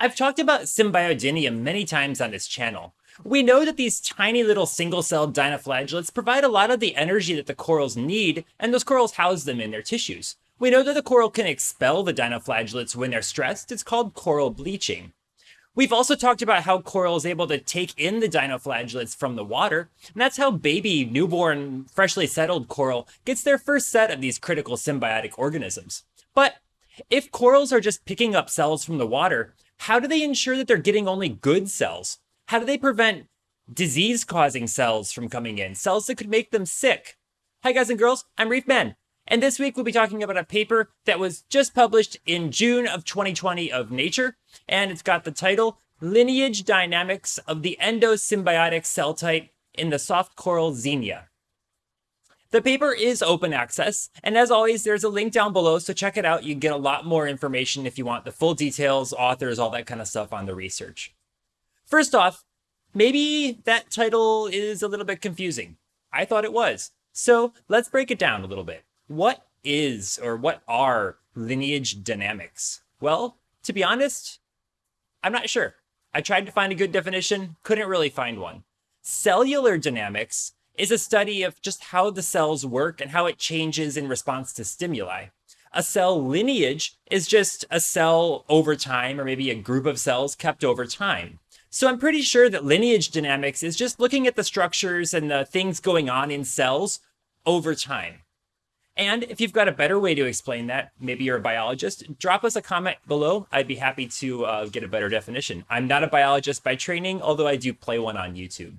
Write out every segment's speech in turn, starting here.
I've talked about Symbiodinium many times on this channel. We know that these tiny little single-celled dinoflagellates provide a lot of the energy that the corals need, and those corals house them in their tissues. We know that the coral can expel the dinoflagellates when they're stressed. It's called coral bleaching. We've also talked about how coral is able to take in the dinoflagellates from the water, and that's how baby, newborn, freshly settled coral gets their first set of these critical symbiotic organisms. But if corals are just picking up cells from the water, how do they ensure that they're getting only good cells? How do they prevent disease causing cells from coming in, cells that could make them sick? Hi, guys and girls, I'm Reef Man. And this week we'll be talking about a paper that was just published in June of 2020 of Nature, and it's got the title Lineage Dynamics of the Endosymbiotic Cell Type in the Soft Coral Xenia. The paper is open access, and as always, there's a link down below, so check it out. You get a lot more information if you want the full details, authors, all that kind of stuff on the research. First off, maybe that title is a little bit confusing. I thought it was. So let's break it down a little bit. What is or what are lineage dynamics? Well, to be honest, I'm not sure. I tried to find a good definition, couldn't really find one. Cellular dynamics is a study of just how the cells work and how it changes in response to stimuli. A cell lineage is just a cell over time, or maybe a group of cells kept over time. So I'm pretty sure that lineage dynamics is just looking at the structures and the things going on in cells over time. And if you've got a better way to explain that, maybe you're a biologist, drop us a comment below. I'd be happy to uh, get a better definition. I'm not a biologist by training, although I do play one on YouTube.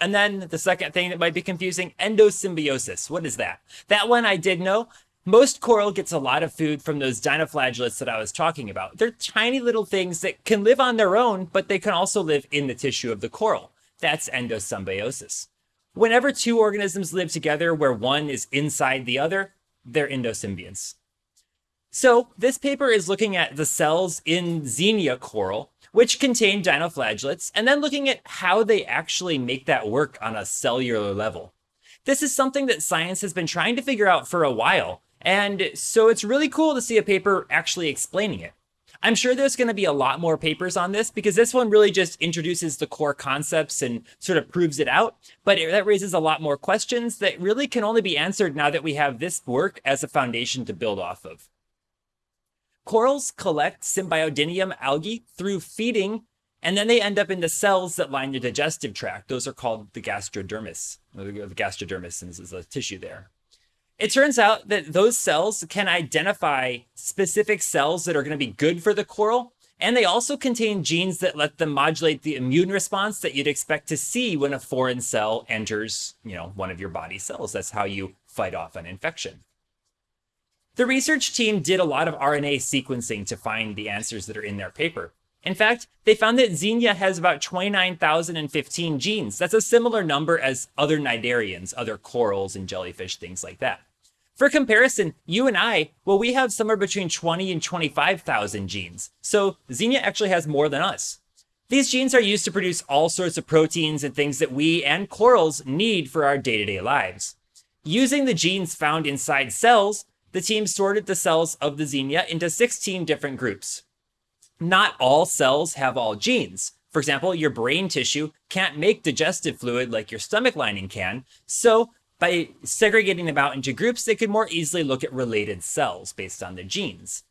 And then the second thing that might be confusing, endosymbiosis. What is that? That one I did know. Most coral gets a lot of food from those dinoflagellates that I was talking about. They're tiny little things that can live on their own, but they can also live in the tissue of the coral. That's endosymbiosis. Whenever two organisms live together where one is inside the other, they're endosymbionts. So this paper is looking at the cells in Xenia coral, which contain dinoflagellates, and then looking at how they actually make that work on a cellular level. This is something that science has been trying to figure out for a while, and so it's really cool to see a paper actually explaining it. I'm sure there's going to be a lot more papers on this because this one really just introduces the core concepts and sort of proves it out. But it, that raises a lot more questions that really can only be answered now that we have this work as a foundation to build off of. Corals collect Symbiodinium algae through feeding, and then they end up in the cells that line the digestive tract. Those are called the gastrodermis. Uh, the gastrodermis is the tissue there. It turns out that those cells can identify specific cells that are going to be good for the coral, and they also contain genes that let them modulate the immune response that you'd expect to see when a foreign cell enters, you know, one of your body cells. That's how you fight off an infection. The research team did a lot of RNA sequencing to find the answers that are in their paper. In fact, they found that Xenia has about 29,015 genes. That's a similar number as other cnidarians, other corals and jellyfish, things like that. For comparison, you and I, well, we have somewhere between 20 and 25,000 genes. So Xenia actually has more than us. These genes are used to produce all sorts of proteins and things that we and corals need for our day-to-day lives. Using the genes found inside cells, the team sorted the cells of the Xenia into 16 different groups. Not all cells have all genes. For example, your brain tissue can't make digestive fluid like your stomach lining can, so by segregating them out into groups, they could more easily look at related cells based on the genes.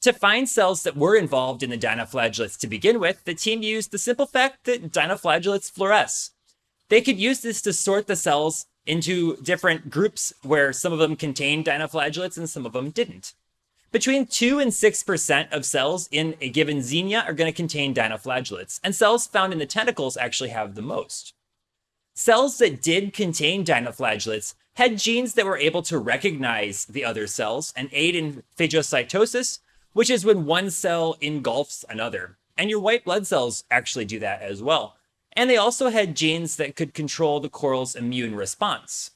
To find cells that were involved in the dinoflagellates to begin with, the team used the simple fact that dinoflagellates fluoresce. They could use this to sort the cells into different groups where some of them contained dinoflagellates and some of them didn't. Between 2 and 6% of cells in a given xenia are going to contain dinoflagellates, and cells found in the tentacles actually have the most. Cells that did contain dinoflagellates had genes that were able to recognize the other cells and aid in phagocytosis, which is when one cell engulfs another. And your white blood cells actually do that as well. And they also had genes that could control the coral's immune response.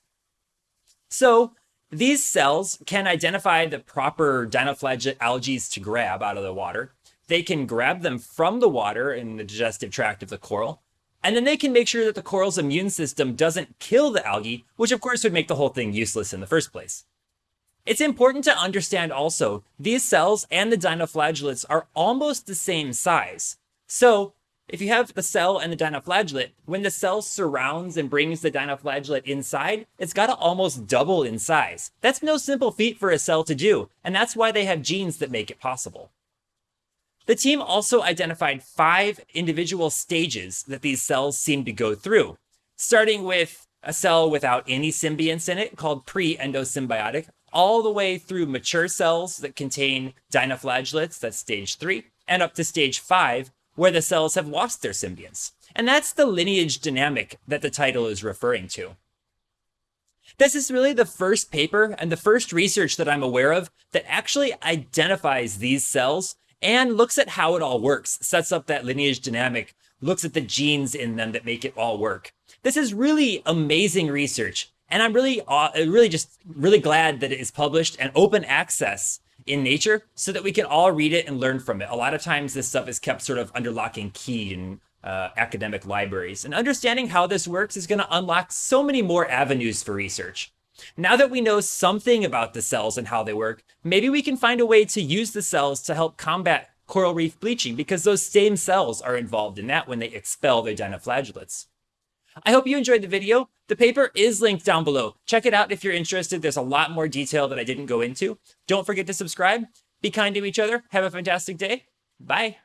So these cells can identify the proper dinoflagellate algae to grab out of the water. They can grab them from the water in the digestive tract of the coral, and then they can make sure that the coral's immune system doesn't kill the algae, which of course would make the whole thing useless in the first place. It's important to understand also, these cells and the dinoflagellates are almost the same size. So if you have the cell and the dinoflagellate, when the cell surrounds and brings the dinoflagellate inside, it's got to almost double in size. That's no simple feat for a cell to do, and that's why they have genes that make it possible. The team also identified five individual stages that these cells seem to go through, starting with a cell without any symbionts in it called pre-endosymbiotic, all the way through mature cells that contain dinoflagellates, that's stage three, and up to stage five, where the cells have lost their symbionts. And that's the lineage dynamic that the title is referring to. This is really the first paper and the first research that I'm aware of that actually identifies these cells and looks at how it all works, sets up that lineage dynamic, looks at the genes in them that make it all work. This is really amazing research, and I'm really, uh, really just really glad that it is published and open access in nature so that we can all read it and learn from it. A lot of times this stuff is kept sort of under lock and key in uh, academic libraries. And understanding how this works is going to unlock so many more avenues for research. Now that we know something about the cells and how they work, maybe we can find a way to use the cells to help combat coral reef bleaching because those same cells are involved in that when they expel their dinoflagellates. I hope you enjoyed the video. The paper is linked down below. Check it out if you're interested. There's a lot more detail that I didn't go into. Don't forget to subscribe. Be kind to each other. Have a fantastic day. Bye.